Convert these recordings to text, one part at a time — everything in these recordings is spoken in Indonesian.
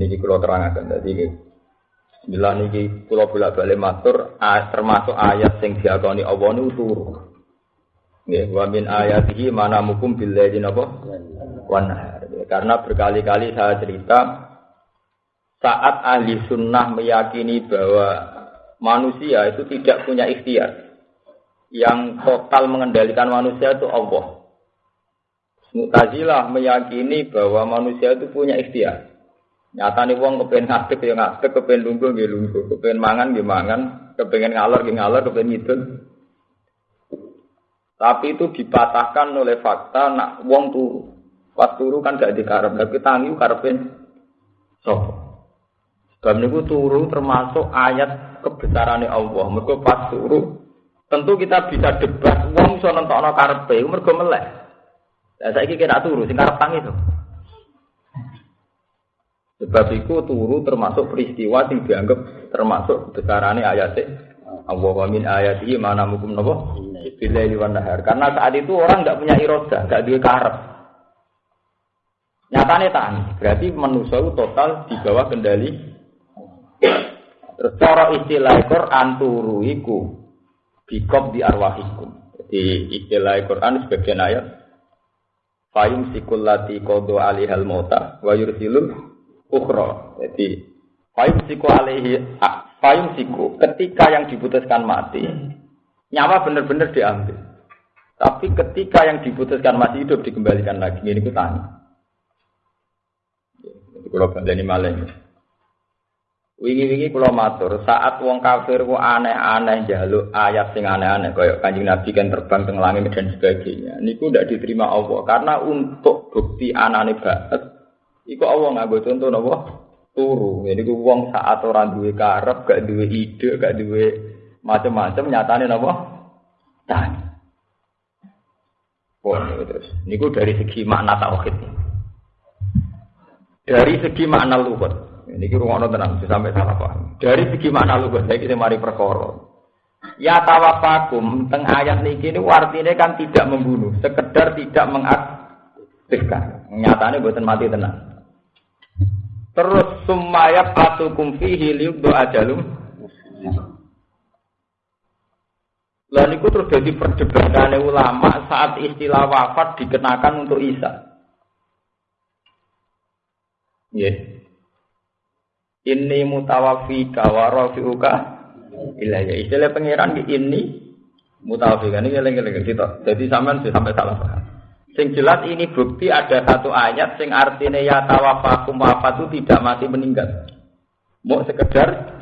ini kalau terangkan jadi Bismillah niki kula bolak-balik matur termasuk ayat sing diakoni Allah niku turu. Nggih, wa min ayatihi mana mukum bil laili napa? Wan Karena berkali-kali saya cerita saat ahli sunnah meyakini bahwa manusia itu tidak punya ikhtiar. Yang total mengendalikan manusia itu Allah. Mu'tazilah meyakini bahwa manusia itu punya ikhtiar. Nyata nih wong kepengen ngadeg ya ngadeg, kepengen lungguh ya lungguh, kepengen mangan ya mangan, kepengen ngalor ya ngalor, kepengen ngidul. Tapi itu dipatahkan oleh fakta nak wong turu. Pas turu kan gak dikarep, tapi tangi karepin sopo. Sebab niku turu termasuk ayat kebesarannya Allah. Mergo pas turu tentu kita bisa debat wong iso nentokno karepe, mergo melek. Lah saiki kira turu sing karep tangi to. Sebab itu turu termasuk peristiwa yang dianggap termasuk besarane ayat Allah wa min ayatihi mana mukum napa bila wan nahar. Karena saat itu orang nggak punya iroda, nggak duwe karep. Nyatane tani, berarti manusia itu total di bawah kendali. Terus cara istilah Quran turu iku bikop di arwahikum. Jadi istilah Quran sebagian ayat Fayum sikul lati kodo alihal mota wa yursilul ukhra. Jadi fayum siku alihi fayum siku ketika yang diputuskan mati nyawa benar-benar diambil. Tapi ketika yang diputuskan masih hidup dikembalikan lagi. Ini ku tanya. Kalau ini malam. Wingi-wingi kula matur, saat wong kafir ku aneh-aneh jaluk ayat sing aneh-aneh kaya Kanjeng Nabi kan terbang teng langit dan sebagainya. Niku ndak diterima Allah karena untuk bukti anane banget iku Allah nganggo contoh napa? Turu. Jadi ku wong saat ora duwe karep, gak duwe ide, gak duwe macam-macam nyatane napa? Tani. Pun terus. Niku dari segi makna tauhid. Dari segi makna luhut. Ini kira ngono tenang, sampai salah paham. Dari segi mana lu saya kita mari perkara. Ya tawafakum teng ayat niki ini artinya kan tidak membunuh, sekedar tidak mengaktifkan. Nyatanya buatan mati tenang. Terus sumayat atukum fihi doa ajalum. Lah niku terus jadi perdebatan ulama saat istilah wafat dikenakan untuk Isa. Yeah. Ini mutawafika wa rafi'uka ilayya. Istilah pangeran di ini mutawafika ini eling-eling kita. Jadi sampean sampai salah paham. Sing jelas ini bukti ada satu ayat sing artinya ya tawafakum wafat itu tidak mati meninggal. Mau sekedar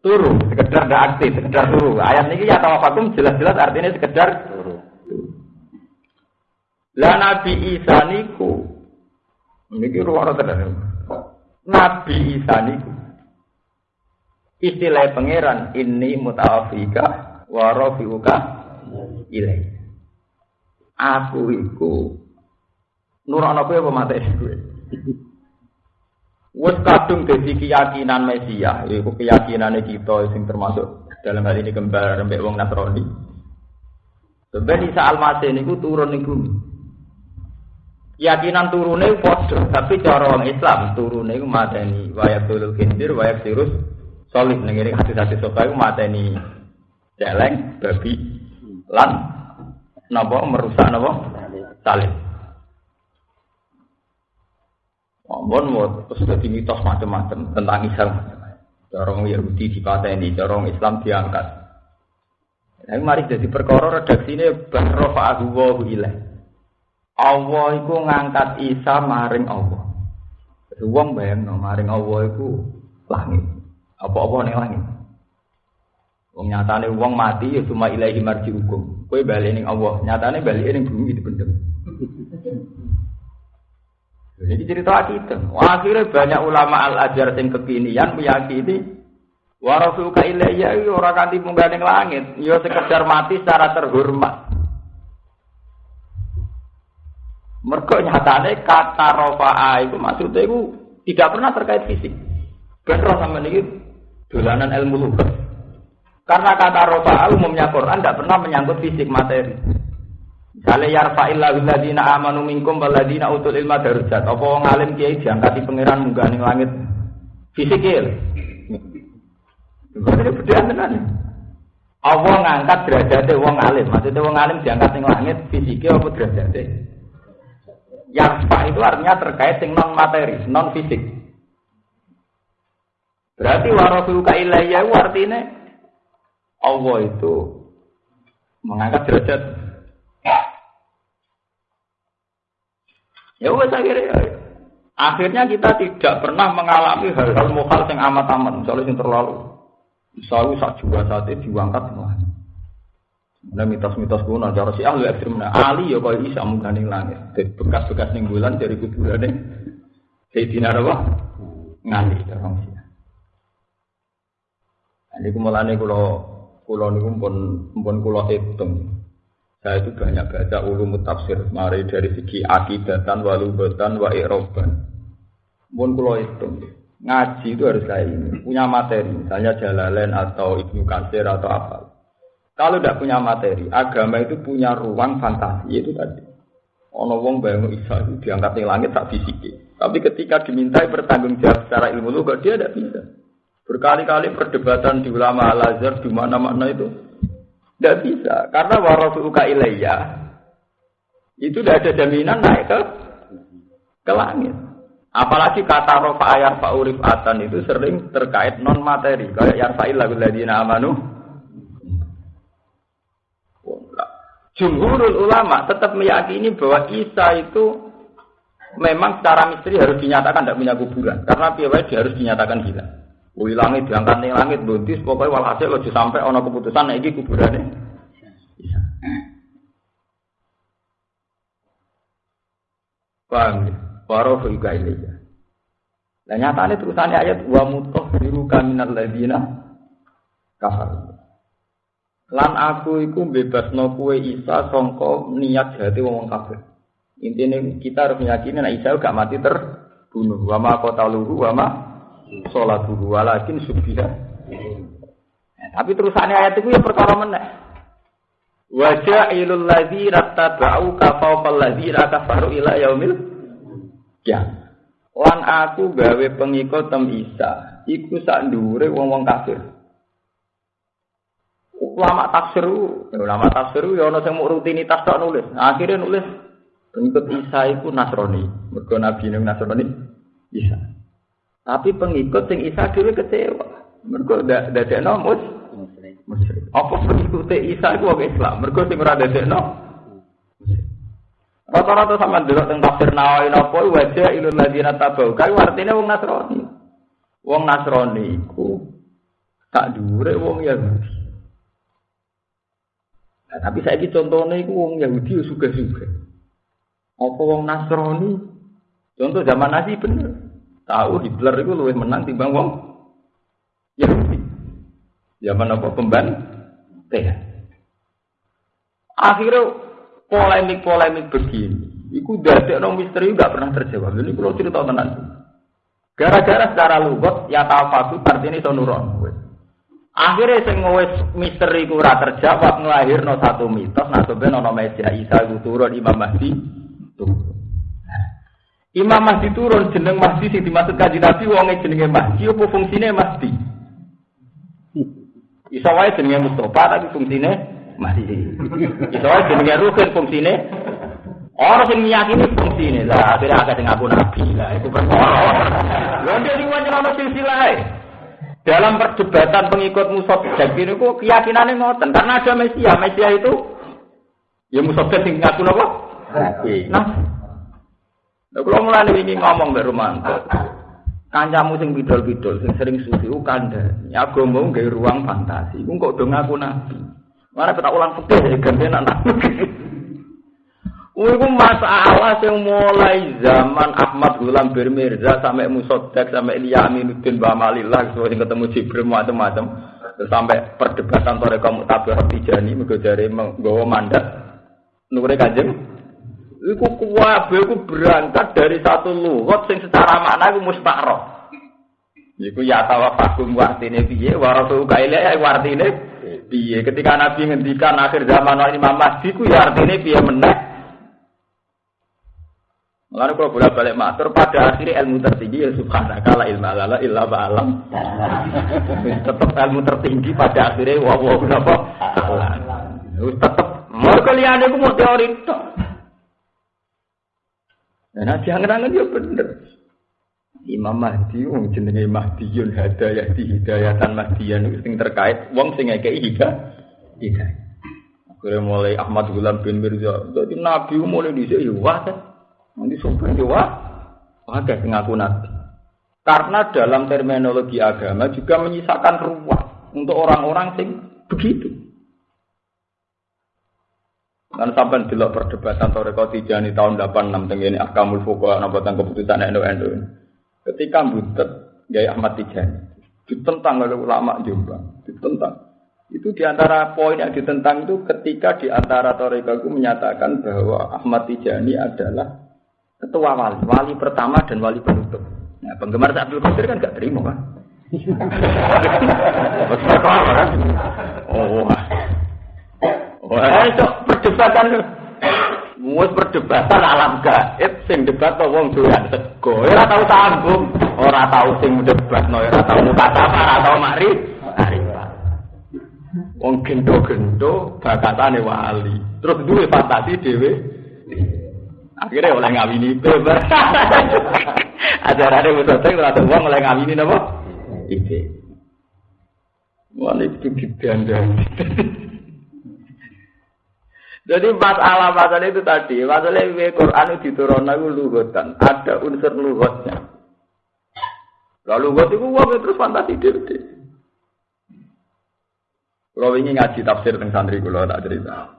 turu, sekedar tidak aktif, sekedar turu. Ayat ini ya tawafakum jelas-jelas artinya sekedar turu. Lah Nabi Isa niku niki ruang tenan. Nabi Isa niku istilah pangeran ini mutawafika wa rafiuka ilai. Aku iku nurono kowe apa mate kowe. Wes kadung dadi keyakinan Mesia, iku keyakinane kita sing termasuk dalam hal ini kembar mbek wong Nasrani. Sebab Isa Al-Masih niku turun ning bumi keyakinan turune padha, tapi cara orang Islam turune iku mateni wayak tulul kindir wayak sirus solid ning hadis-hadis sopa iku mateni celeng babi lan napa merusak napa salib. Mohon mau terus jadi mitos macam-macam tentang Islam. Corong Yahudi dipateni, corong Islam diangkat. Nah, mari jadi perkara redaksi ini bahrofa wa ilaih. Allah iku ngangkat Isa maring Allah. Wong bayangno maring Allah iku langit. Apa-apa ning langit. Wong nyatane wong mati ya cuma ilahi marji hukum. Kowe bali ning Allah, nyatane bali ning bumi dipendem. Jadi cerita kita. Akhirnya banyak ulama al-ajar yang kekinian meyakini warasuka ilayya ora kanthi munggah ning langit, ya sekedar mati secara terhormat. Mergo nyatane kata rofa'a itu maksudnya itu tidak pernah terkait fisik. Benar sama ini dolanan ilmu lugat. Karena kata rofa'a umumnya Quran tidak pernah menyangkut fisik materi. Misalnya yarfa'il ladina amanu minkum waladina utul ilma darujat. Apa wong alim kiai diangkati pangeran munggah ning langit fisikil. Ini beda tenan. Allah ngangkat derajatnya wong alim. Maksudnya wong alim diangkat ning langit fisikil apa derajatnya? Yarfa itu artinya terkait dengan non materi, non fisik. Berarti warafuka ilayya artinya Allah itu mengangkat derajat Ya wes akhirnya akhirnya kita tidak pernah mengalami hal-hal mukhal yang amat-amat misalnya yang terlalu misalnya sak juga saat itu diangkat semua. Nah mitos-mitos kuno cara si ahli ekstrim nah ya kau bisa menggandeng langit. Bekas-bekas ning bulan dari kuburan deh. Sayyidina apa? Ngali orang sih. Ini kumulane kulo kulo niku pun pun kulo hitung. Saya itu banyak baca ulum tafsir, mari dari segi akidatan, walubatan, wa iroban. Pun kalau itu, ngaji itu harus kayak ini, punya materi, misalnya Jalalain atau Ibnu Katsir atau apa. Kalau tidak punya materi, agama itu punya ruang fantasi itu tadi. Ono wong bayang Isa itu diangkat di langit tak fisiki. Tapi ketika dimintai bertanggung jawab secara ilmu lu, dia tidak bisa. Berkali-kali perdebatan di ulama Al-Azhar di mana-mana itu tidak bisa, karena warafuka ilayya itu tidak ada jaminan naik ke ke langit. Apalagi kata rofa pak urif atan itu sering terkait non materi. Kayak yarfa'il lagu ladina amanu. Jumhurul ulama tetap meyakini bahwa Isa itu memang secara misteri harus dinyatakan tidak punya kuburan. Karena piawai harus dinyatakan hilang. Wih langit diangkat nih langit buntis pokoknya walhasil lo sampai ono keputusan lagi kuburannya. Bisa. Paham ya? Ini ya. Nah nyatanya terusannya ayat wa biru kaminal ladina kafar. Lan aku iku bebas no kue Isa songko niat jati wong kafir. Intinya kita harus meyakini nah Isa gak mati terbunuh. Wama kota luhu wama sholat dulu walakin subhida. Nah, tapi terusannya ayat itu ya perkara mana? Wajah ilul ladzi rattaba'u kafawqal ladzi kafaru ila yaumil ya. Lan aku gawe pengikut tem Isa, iku sak ndure wong-wong kafir. Ulama tafsir, ulama tafsir ya ana sing rutinitas tok nulis. Akhirnya nulis pengikut Isa iku Nasrani. Mergo nabi Nasrani Isa. Tapi pengikut sing Isa dhewe kecewa. Mergo ndak dadekno mus musyrik. Apa pengikut Isa iku wong Islam? Mergo sing ora dadekno Rata-rata sama delok teng tafsir Nawawi napa wajah ilul ladina tabau. Kae artine wong Nasrani. Wong Nasrani iku tak dhuwure wong Yahudi. Nah, tapi saya ini contohnya itu wong Yahudi suka-suka. Apa wong Nasrani? Contoh zaman Nabi bener. Tahu Hitler itu lebih menang timbang wong Yahudi. Zaman apa pemban? Teh. Akhirnya polemik-polemik begini, itu dari no misteri nggak pernah terjawab. Ini kalau cerita tenang. Gara-gara secara lugot ya tafatu artinya itu nuron. Akhirnya sing wis misteri ku terjawab nglahirno satu mitos ben ana meja Isa iku turun Imam Mahdi. Imam Mahdi turun jeneng Mahdi sing dimaksud kaji Nabi wonge jenenge Mahdi apa fungsine Mahdi? Iso wae jenenge Mustafa tapi fungsine Mahdi. Iso wae jenenge Ruhin fungsine Orang sing meyakini fungsine lah akhirnya agak sing aku nabi lah itu perkara. Lha dia sing wajib silsilah dalam perdebatan pengikut Musa ini kok keyakinannya ngoten karena ada Mesia. Mesia itu ya Musa sing ngaku? Nah, Nah, kalau mulai ini ngomong dari Romanto, kancamu sing bidol-bidol, sing sering sufi, ukanda, ya mau gak ruang fantasi, aku kok dong aku nabi. Mana kita ulang fikih ya ganti anak Itu masalah yang mulai zaman Ahmad Gulam Birmirza sampai Musodek sampai Ilya Aminuddin Bamalillah yang ketemu Jibril macam-macam. Sampai perdebatan Toreka Mutabar Tijani mergo menggawa mandat. Nure kanjeng Iku kuwabe iku berangkat dari satu lugat sing secara makna iku mustaqroh. Iku ya tawafakum artine piye wa rasul kaile ya artine piye ketika Nabi ngendikan akhir zaman ini Imam Mahdi ku ya artinya piye meneh. Lalu kalau boleh balik matur pada akhirnya ilmu tertinggi ya subhanaka la ilma lala illa ba'alam. tetap ilmu tertinggi pada akhirnya wa wa kenapa? Tetap mau kalian itu mau teori itu. Nah, jangan-jangan dia bener. Imam Mahdi wong jenenge Mahdiyun hadayah di hidayatan Mahdiyan itu sing terkait wong sing ngekeki hidayah. Hidayah. Akhirnya mulai Ahmad Gulam bin Mirza, jadi Nabi mulai dhisik ya kan. Nanti sumber ya wah. Ada ngaku Nabi. Karena dalam terminologi agama juga menyisakan ruang untuk orang-orang sing begitu. Dan sampai delok perdebatan Toreko Tijani tahun 86 tenggene Akamul Fuqaha napa keputusan NU-NU. Ketika butet Gaya Ahmad Tijani ditentang oleh ulama Jombang, ditentang. Itu di antara poin yang ditentang itu ketika di antara Toreka itu menyatakan bahwa Ahmad Tijani adalah ketua wali, wali pertama dan wali penutup. Nah, penggemar Abdul Qadir kan gak terima kan wah, itu perdebatan Mus perdebatan alam gaib sing debat to wong doyan sego. Ya ora tau sambung, ora tau sing debat no, ora tau mukataba, ora tau mari. Wong gendo-gendo bakatane wali. Terus duwe fantasi dhewe. Akhirnya oleh ngawini beber. Ajarane wis sing ora wong oleh ngawini napa? Iki. Wali itu didandani. Jadi masalah masalah itu tadi, masalah ini Quran itu diturun itu lugotan, ada unsur lugotnya. Lalu lugot itu uang terus fantasi diri. Kalau ini ngaji tafsir tentang santri kalau tak cerita.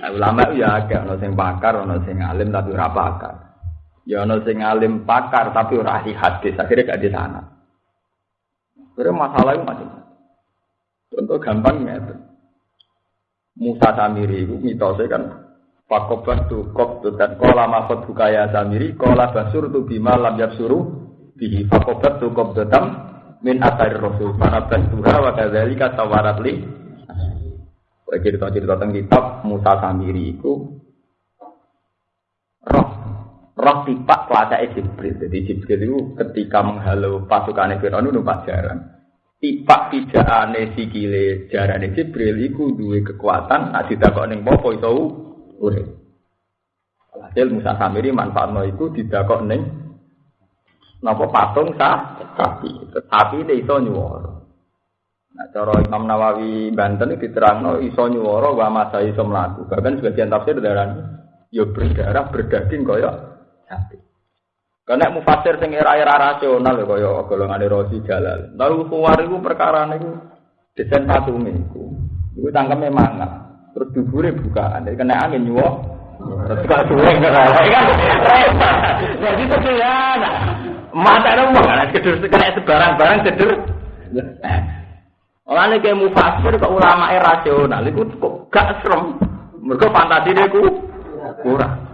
Nah, ulama itu ya agak, ono sing pakar, ono sing alim tapi ora pakar. Ya ono sing alim pakar tapi ora ahli hadis, akhirnya gak di sana. Akhirnya masalah itu macam. Contoh gampang ya. Musa Samiri itu mitosnya kan Fakobat tu kop tu dan kola mafot bukaya Samiri kola basur tu bima lam suruh bihi fakobat tu kop datam min asari rasul. Para bastuha wa kadzalika tawarat li. Cerita-cerita tentang kitab Musa Samiri itu roh roh tipak pelacak Jibril. Jadi Jibril itu ketika menghalau pasukan Fir'aun itu numpak jarang tipak pijakane sikile jarane Jibril iku duwe kekuatan nek didakok ning apa iso urip. Hasil Musa Samiri manfaatno iku didakok ning napa patung sah sapi. Sapi ini iso nyuwara. Nah, cara Imam Nawawi Banten diterangno iso nyuwara wa masa iso mlaku. Bahkan sebagian tafsir darah yo berdarah berdaging kaya sapi. Karena mufasir sing era-era rasional ya kaya golongan Rosi Jalal. Lalu kuwar iku perkara niku desain patung niku. Iku tangkeme mangat. Terus dubure bukaan. Jadi kena angin nyuwok. Terus gak suwe kan. Jadi itu ya. Mata itu mana kedur kena sebarang-barang kedur. Oleh kayak mufasir ke ulama rasional itu kok gak serem. Mereka fantasi dia kurang.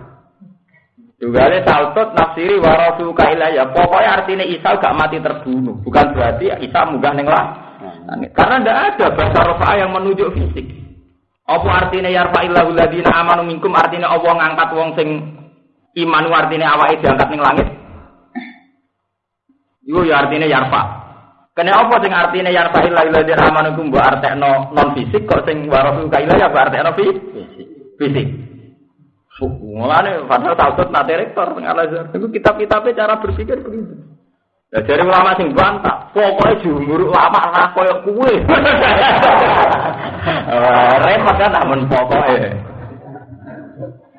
Juga ada saltot nafsiri warasu ya. Pokoknya artinya Isa gak mati terbunuh. Bukan berarti Isa munggah neng lah. Karena tidak ada bahasa rofa yang menunjuk fisik. Apa artinya yarfa'illahu ladina amanu minkum artinya Allah ngangkat wong sing iman artinya awake diangkat ning langit. Iku ya artinya yarfa. Kene apa sing artinya yarfa'illahu ladina amanu minkum mbok artekno non fisik kok sing warasu ya mbok artekno fisik. Fisik. Mulane padahal takut nate rektor tengah Al-Azhar. Itu kitab-kitabnya cara berpikir begitu. Ya dari ulama sing bantah, pokoknya jumur ulama lah koyo kue. Repot kan namun pokoknya.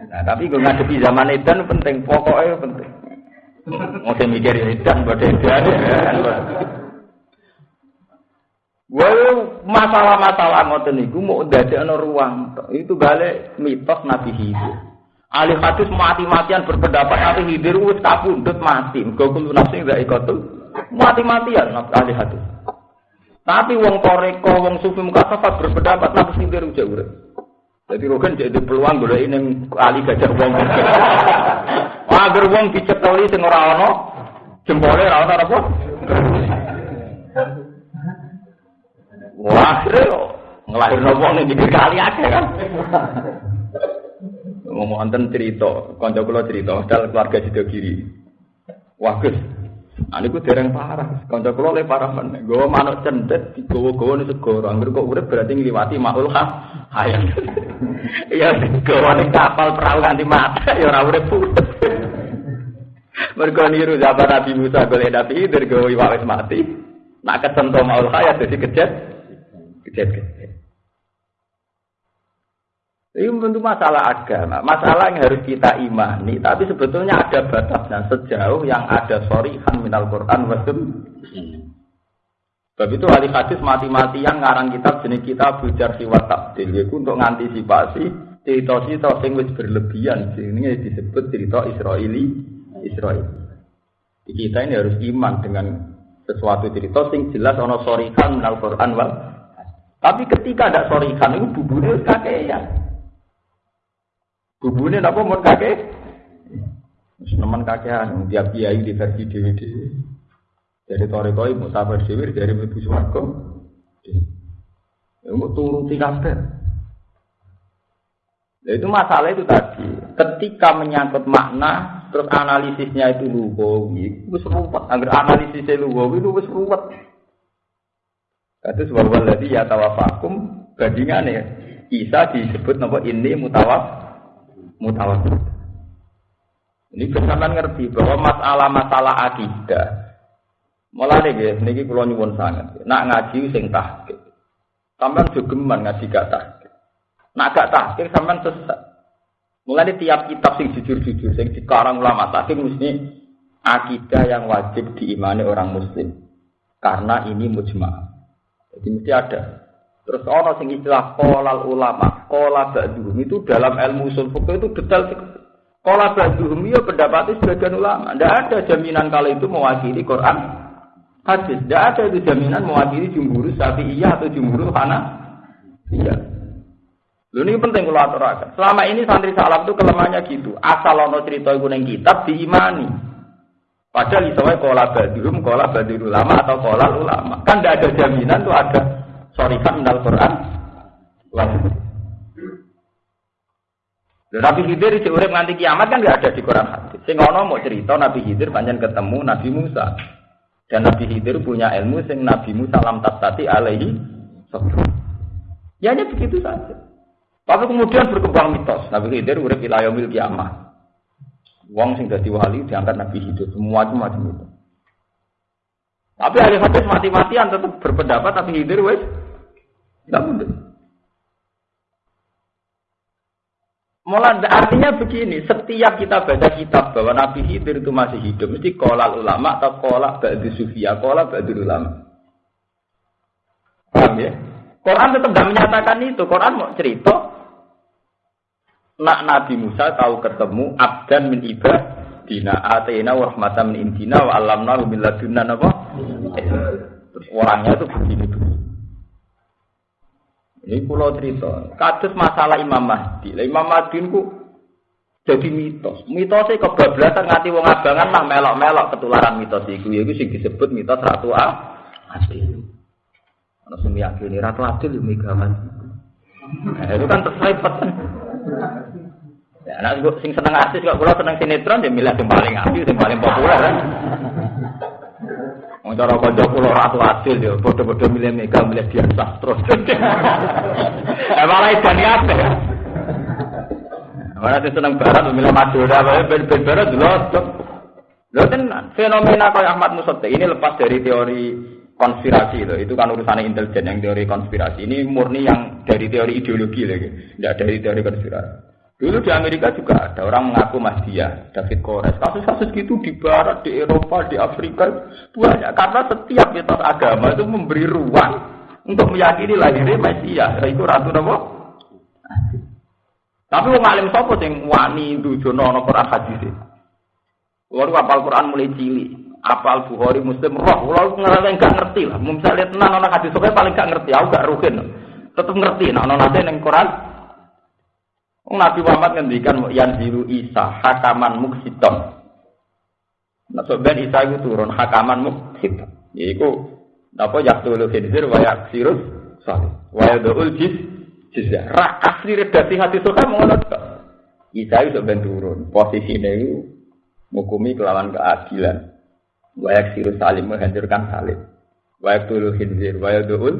Nah, tapi gue ngadepi zaman edan penting, pokoknya penting. Mau saya mikir edan buat edan. Gue masalah-masalah ngoten niku mau dadekno ruang. Itu balik mitos Nabi hidup. Ahli hadis mati-matian berpendapat nanti hidir wis kabundut mati. Mergo kulo nafsi gak ikotul mati-matian ahli hadis. Tapi wong toreko, wong sufi mukasafat berpendapat nabi hidir udah urip. Jadi rogen jadi peluang golek ini ahli gajah wong. Agar wong diceteli sing ora ana jempole ora ana apa? Wah, ngelahirno wong ning pinggir kali akeh kan. Ngomong wonten cerita, kanca kula cerita, dal keluarga Sido Giri. Wah, Gus. Ah niku dereng parah. Kanca kula le parah men. Gowo manuk cendet digowo-gowo ning segara. Angger kok urip berarti ngliwati maul ha. Hayang. Ya gowo ning kapal perahu ganti mata ya ora urip. Mergo niru zaman Nabi Musa golek Nabi Khidir gowo wis mati. Nak kesentuh maul hayat jadi kejet. Kejet-kejet. Ini tentu masalah agama, masalah yang harus kita imani. Tapi sebetulnya ada batasnya sejauh yang ada sorihan minal Quran wasum. Sebab itu ahli hadis mati-matian ngarang kitab jenis kita bujar siwat tabdil. Itu untuk mengantisipasi cerita-cerita yang berlebihan. Ini disebut cerita Israeli. Israel. Kita ini harus iman dengan sesuatu cerita sing jelas ono sorihan minal Quran wal. Tapi ketika ada sorihan itu buburnya kakean. Bubune napa mun kakek? Wis nemen kakean tiap kiai di versi DVD. Dari torekoi musafir dhewe dari mlebu swarga. Ya mau turuti kabeh. Nah, itu masalah itu tadi. Ketika menyangkut makna, terus analisisnya itu lugawi, wis ruwet. Agar analisisnya lugawi itu wis ruwet. Itu sebab waladi ya tawafakum bandingannya. Isa disebut nama ini mutawaf mutawatir. Ini bersama ngerti bahwa masalah-masalah akidah Malah nih guys, ini kalau nyuwun sangat. Nak ngaji sing tahqiq. Sampean jogeman ngaji gak tahqiq. Nak gak tahqiq sampean sesat. Mulai tiap kitab sing jujur-jujur sing dikarang ulama tahqiq mesti akidah yang wajib diimani orang muslim. Karena ini mujma. Jadi mesti ada Terus ono sing istilah kolal ulama, kola ba'duhum itu dalam ilmu usul fikih itu detail Kola ba'duhum ya pendapatnya sebagian ulama. Tidak ada jaminan kalau itu mewakili Quran hadis. Tidak ada itu jaminan mewakili jumhur iya atau jumhur hana. Iya. Lu ini penting kalau aturakan. Selama ini santri salaf itu kelemahannya gitu. Asal ono cerita itu neng kitab diimani. Padahal isowai kola ba'duhum, kola ba'duhum ulama atau kola ulama. Kan tidak ada jaminan tuh ada sorikan minal Quran wajib. Nabi Khidir di urip nganti kiamat kan nggak ada di Quran hadis. Sing ono mau cerita Nabi Khidir panjang ketemu Nabi Musa. Dan Nabi Khidir punya ilmu sing Nabi Musa lam tasati alaihi Ya hanya begitu saja. Tapi kemudian berkembang mitos. Nabi Khidir urip mil kiamat. Wong sing dadi wali diangkat Nabi Khidir semua macam itu. Tapi ahli hadis mati-matian tetap berpendapat tapi Khidir wes tidak mungkin. Mulai artinya begini, setiap kita baca kitab bahwa Nabi Khidir itu masih hidup, mesti kolal ulama atau kolak ba'du sufia, kolak ba'du ulama. Paham ya? Quran tetap tidak menyatakan itu. Quran mau cerita, nak Nabi Musa tahu ketemu abdan min ibad dina atena wa rahmatan min indina wa alamna min ladunna apa? Orangnya itu begini begini. Ini pulau cerita. Kados masalah Imam Mahdi. Lah Imam Mahdi ku jadi mitos. Mitosnya kebablasan ngati wong abangan mah melok-melok ketularan mitos iku. Iku sing disebut mitos Ratu. Adil. Ana sing yakini Ratu Adil yo megawan. Nah, itu kan terselipet. Ya, nah, sing seneng artis kok kula seneng sinetron ya milih sing paling apik, sing paling populer kan. Wong cara kanca kula ratu adil ya, padha-padha milih Mega milih Dian Sastro. Eh malah edan kabeh. Ora seneng barat milih Madura, ben-ben barat lho. Lho tenan, fenomena kayak Ahmad Musotte ini lepas dari teori konspirasi itu, itu kan urusan intelijen yang teori konspirasi ini murni yang dari teori ideologi lagi, tidak dari teori konspirasi. Dulu di Amerika juga ada orang mengaku Mahdia, David Kores. Kasus-kasus gitu di Barat, di Eropa, di Afrika banyak. Karena setiap mitos agama itu memberi ruang untuk meyakini lahirnya Mesia. Itu ratu nopo. Tapi wong alim sapa sing wani dujono ana Quran hadis. Kulo apal Quran mulai cilik, apal Bukhari Muslim roh, kulo ngerasa enggak ngerti lah. Misalnya tenan ana hadis paling gak ngerti, aku gak rugen. Tetep ngerti, nah ana nate ning Quran Nabi Muhammad ngendikan yang biru Isa hakaman muksiton. Nah, sebenarnya Isa itu turun hakaman muksit. Yaitu apa ya dulu khidir wa sirus Salih. Wa yadul jis jizya. Ra asli redaksi hati suka ngono. Isa iso ben turun. Posisine iku mukumi kelawan keadilan. Wa yaksiru salim menghancurkan salim. Wa yaktul khinzir wa yadul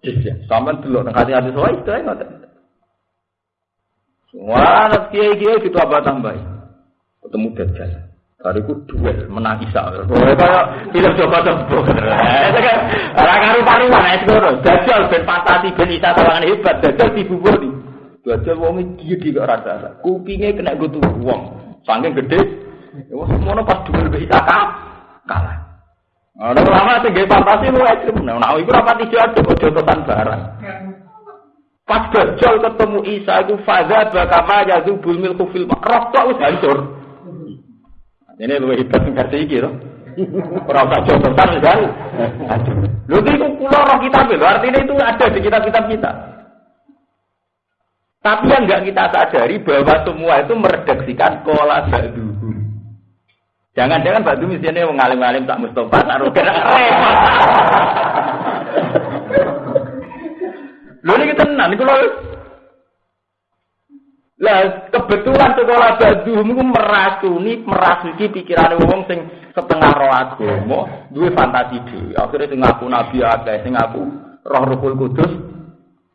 jizya. Sama nang hati-hati suka itu ngoten. Wah, anak kiai-kiai itu apa tambah? Ketemu Dajjal. Bariku duel menang Isa. Kayak film coba tembok. Ora karu-karuan es ngono. Dajjal ben fantasi ben Isa tawangan hebat. Dajjal dibuburi. Dajjal wong iki iki kok rasa. Kupinge kena go wong. Saking gede. Wes semono pas duel be Isa kalah. Ana lama sing gawe fantasi lu ekstrim. Nah, iku rapat ijo aja kok jotosan barang. Pas Dajjal ketemu Isa itu faza bakama yazubul milku fil makraf kok wis hancur. Ini lu hebat versi iki loh. Ora usah contohan kan. Hancur. Lho itu kula roh kitab lho, artinya itu ada di kitab-kitab kita. Tapi yang enggak kita sadari bahwa semua itu meredaksikan kola badu. Jangan-jangan badu misalnya wong alim-alim tak Mustafa kena repot. Lho ini tenan iku lho. Lah kebetulan sekolah badu meracuni merasuki pikiran wong sing setengah roh agama, duwe fantasi dhewe. Akhire sing ngaku nabi akeh, sing ngaku roh Ruhul Kudus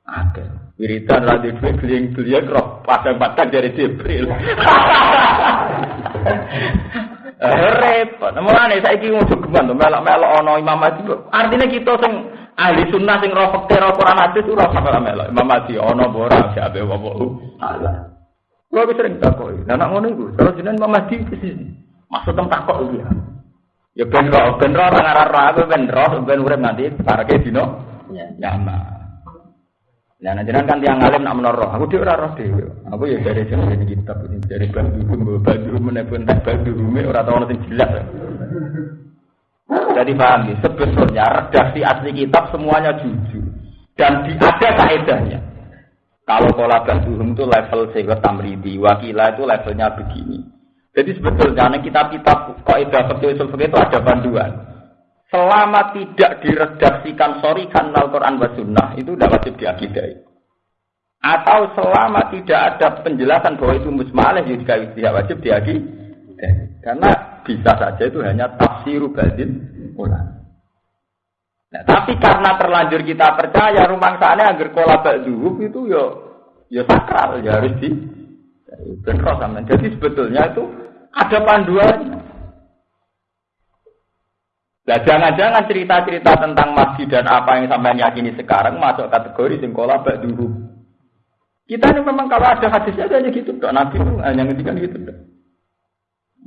akeh. Wiridan ra duwe geliang-geliang roh padang-padang dari Jibril. Repot. Mulane saiki ngono geman to melok-melok ana Imam Mahdi. Artinya kita sing ahli sunnah sing roh fakir roh Quran hadis ora sampe melok. Imam Mahdi ana apa ora siape apa Allah. Kulo wis sering takoki. Lah nek ngono iku, terus jenengan Imam Mahdi ke sini. Maksud tem takok iki ya. Ya ben roh, ben roh nang arah roh, aku ben roh, ben urip nanti parake dino. Ya, nyaman. Nah, nanti kan tiang alim nak menoroh, aku dia ora roh dhewe. Aku ya dari jenenge kitab dari baju gumbo baju menepun tak baju rumi ora tau ono sing jelas. Jadi paham ya, sebetulnya redaksi asli kitab semuanya jujur dan di, ada kaedahnya. Kalau pola basuhum itu level sehingga tamridi, wakila itu levelnya begini. Jadi sebetulnya nih kitab-kitab kaidah fikih usul itu ada panduan. Selama tidak diredaksikan sorikan Al-Quran wa Sunnah itu tidak wajib diakidai. Atau selama tidak ada penjelasan bahwa itu musmaleh juga tidak wajib diakidai. Karena bisa saja itu hanya tafsir badin ulang. Nah, tapi karena terlanjur kita percaya rumah sana agar kola zuhub itu yo yo sakral ya harus di sama. Jadi sebetulnya itu ada panduannya. Nah, jangan-jangan cerita-cerita tentang masjid dan apa yang sampai yakini sekarang masuk kategori singkola dulu. Kita ini memang kalau ada hadisnya hanya gitu, dok. Nabi itu hanya ngedikan gitu, dok.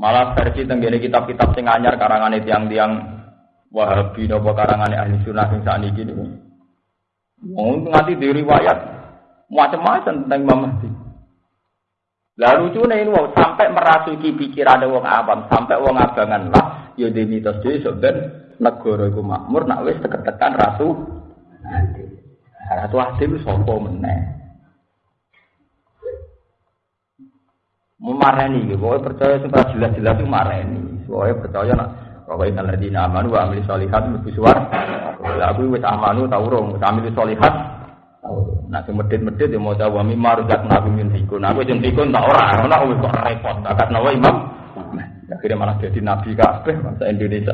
Malah versi tenggene kitab-kitab sing anyar karangan tiang-tiang Wahabi nopo karangan ahli sunnah sing ini gini. Mau nganti di riwayat macam-macam tentang Imam Mahdi. Lalu lucu ini wow, sampai merasuki pikiran wong awam, sampai wong abangan lah, ya di mitos jadi sebenarnya negara itu makmur, nak wes tekan nanti. Ratu Adil sopo meneh. Memareni, pokoknya percaya supaya jelas-jelas itu mareni. Pokoknya percaya nak bahwa inna ladina amanu wa amili solihat mesti suar. Aku wis amanu tau urung, wis amili solihat. Nah, sing medit-medit ya mau wa mimma rujak nabi min fikun. Aku sing fikun tak ora, ora wis kok repot. Akat nawa imam. Akhirnya malah jadi nabi kabeh bangsa Indonesia.